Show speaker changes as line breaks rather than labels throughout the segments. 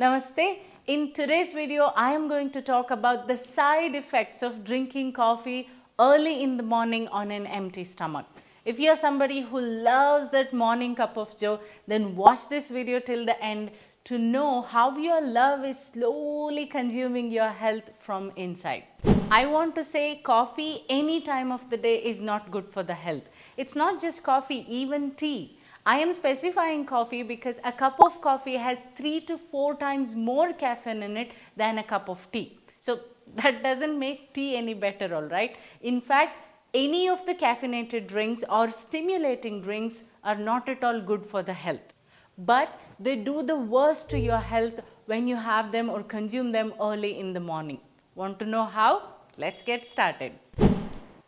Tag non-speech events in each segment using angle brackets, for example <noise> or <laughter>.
Namaste. In today's video, I am going to talk about the side effects of drinking coffee early in the morning on an empty stomach. If you are somebody who loves that morning cup of joe, then watch this video till the end to know how your love is slowly consuming your health from inside. I want to say coffee any time of the day is not good for the health. It's not just coffee, even tea. I am specifying coffee because a cup of coffee has 3 to 4 times more caffeine in it than a cup of tea. So, <laughs> that does not make tea any better alright. In fact, any of the caffeinated drinks or stimulating drinks are not at all good for the health. But they do the worst to your health when you have them or consume them early in the morning. Want to know how? Let's get started.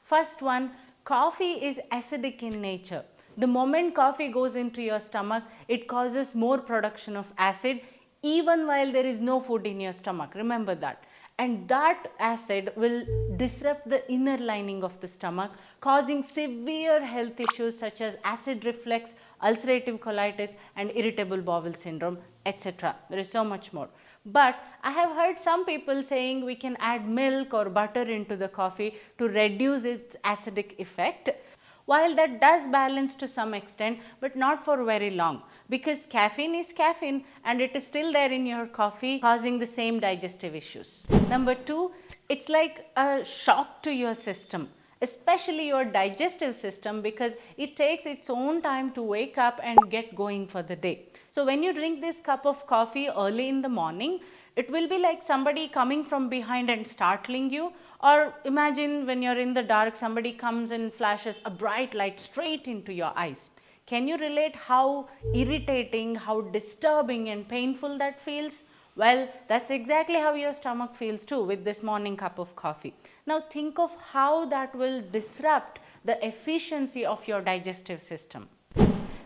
First one, coffee is acidic in nature. The moment coffee goes into your stomach, it causes more production of acid even while there is no food in your stomach. Remember that. And that acid will disrupt the inner lining of the stomach, causing severe health issues such as acid reflux, ulcerative colitis, and irritable bowel syndrome, etc. There is so much more. But I have heard some people saying we can add milk or butter into the coffee to reduce its acidic effect while that does balance to some extent, but not for very long because caffeine is caffeine and it is still there in your coffee causing the same digestive issues. Number two, it's like a shock to your system especially your digestive system because it takes its own time to wake up and get going for the day. So, when you drink this cup of coffee early in the morning, it will be like somebody coming from behind and startling you or imagine when you are in the dark somebody comes and flashes a bright light straight into your eyes. Can you relate how irritating, how disturbing and painful that feels? Well, that's exactly how your stomach feels too with this morning cup of coffee. Now think of how that will disrupt the efficiency of your digestive system.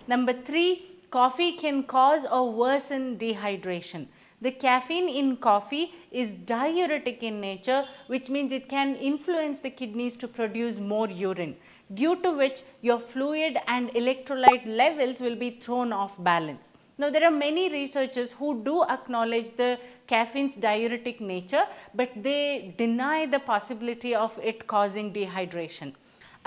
Number 3, coffee can cause or worsen dehydration. The caffeine in coffee is diuretic in nature which means it can influence the kidneys to produce more urine due to which your fluid and electrolyte levels will be thrown off balance. Now, there are many researchers who do acknowledge the caffeine's diuretic nature, but they deny the possibility of it causing dehydration.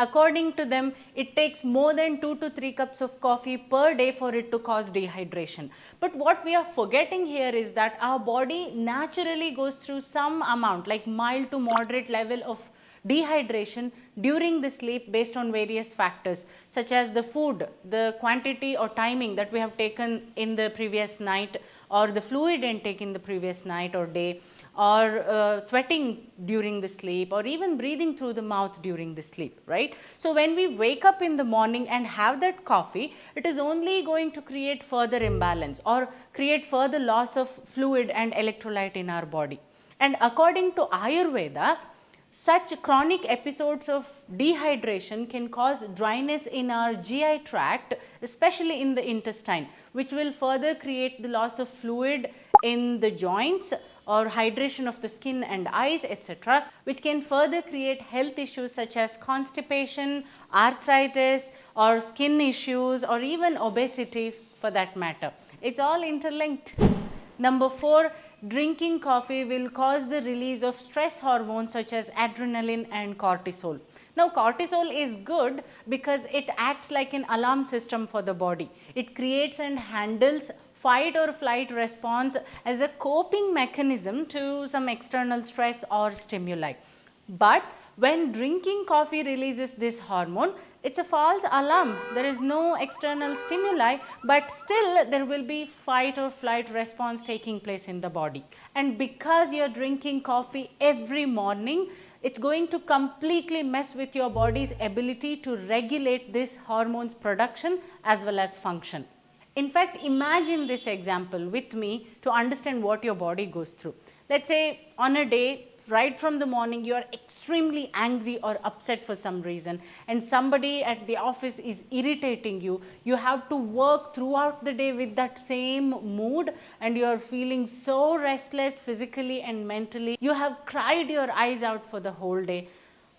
According to them, it takes more than 2 to 3 cups of coffee per day for it to cause dehydration. But what we are forgetting here is that our body naturally goes through some amount like mild to moderate level of dehydration during the sleep based on various factors such as the food, the quantity or timing that we have taken in the previous night or the fluid intake in the previous night or day or uh, sweating during the sleep or even breathing through the mouth during the sleep, right. So, when we wake up in the morning and have that coffee, it is only going to create further imbalance or create further loss of fluid and electrolyte in our body. And according to Ayurveda, such chronic episodes of dehydration can cause dryness in our GI tract especially in the intestine which will further create the loss of fluid in the joints or hydration of the skin and eyes etc., which can further create health issues such as constipation, arthritis or skin issues or even obesity for that matter. It is all interlinked. Number 4, drinking coffee will cause the release of stress hormones such as adrenaline and cortisol. Now, cortisol is good because it acts like an alarm system for the body. It creates and handles fight or flight response as a coping mechanism to some external stress or stimuli. But when drinking coffee releases this hormone, it is a false alarm. There is no external stimuli, but still there will be fight or flight response taking place in the body. And because you are drinking coffee every morning, it is going to completely mess with your body's ability to regulate this hormones production as well as function. In fact, imagine this example with me to understand what your body goes through. Let us say on a day right from the morning you are extremely angry or upset for some reason and somebody at the office is irritating you, you have to work throughout the day with that same mood and you are feeling so restless physically and mentally. You have cried your eyes out for the whole day.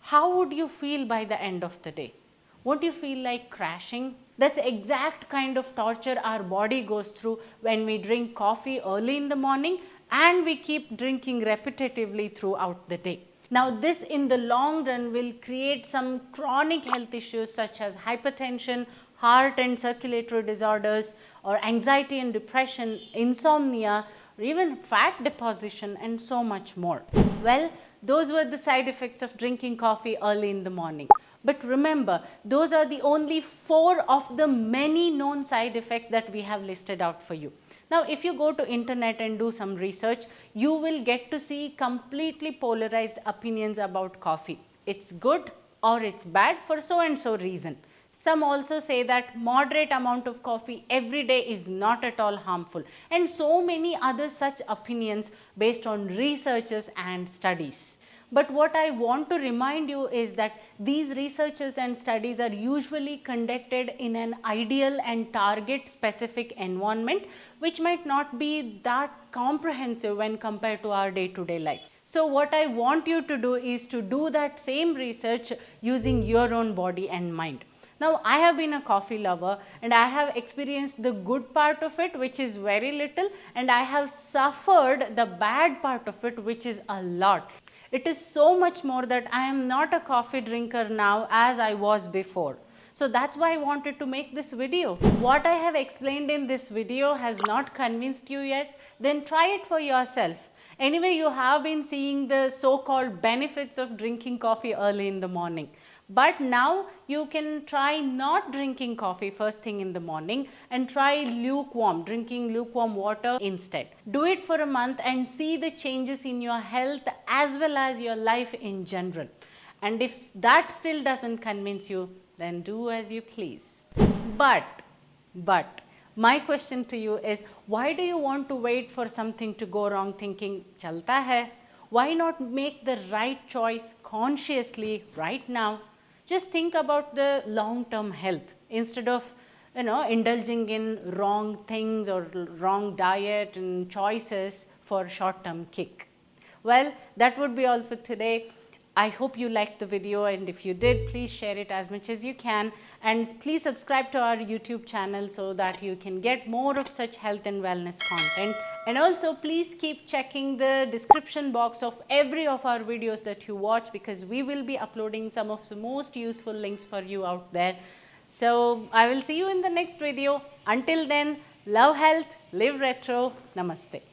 How would you feel by the end of the day? Won't you feel like crashing? That's exact kind of torture our body goes through when we drink coffee early in the morning and we keep drinking repetitively throughout the day. Now this in the long run will create some chronic health issues such as hypertension, heart and circulatory disorders or anxiety and depression, insomnia or even fat deposition and so much more. Well, those were the side effects of drinking coffee early in the morning. But remember, those are the only four of the many known side effects that we have listed out for you. Now, if you go to internet and do some research, you will get to see completely polarized opinions about coffee. It's good or it's bad for so and so reason. Some also say that moderate amount of coffee every day is not at all harmful and so many other such opinions based on researches and studies. But what I want to remind you is that these researches and studies are usually conducted in an ideal and target specific environment which might not be that comprehensive when compared to our day to day life. So what I want you to do is to do that same research using your own body and mind. Now I have been a coffee lover and I have experienced the good part of it which is very little and I have suffered the bad part of it which is a lot. It is so much more that I am not a coffee drinker now as I was before. So that's why I wanted to make this video. What I have explained in this video has not convinced you yet, then try it for yourself. Anyway, you have been seeing the so-called benefits of drinking coffee early in the morning. But now you can try not drinking coffee first thing in the morning and try lukewarm, drinking lukewarm water instead. Do it for a month and see the changes in your health as well as your life in general. And if that still doesn't convince you, then do as you please. But, but, my question to you is why do you want to wait for something to go wrong thinking chalta hai? Why not make the right choice consciously right now? Just think about the long term health instead of you know indulging in wrong things or wrong diet and choices for short term kick. Well, that would be all for today. I hope you liked the video and if you did, please share it as much as you can and please subscribe to our YouTube channel so that you can get more of such health and wellness content. And also please keep checking the description box of every of our videos that you watch because we will be uploading some of the most useful links for you out there. So I will see you in the next video. Until then, love health, live retro, namaste.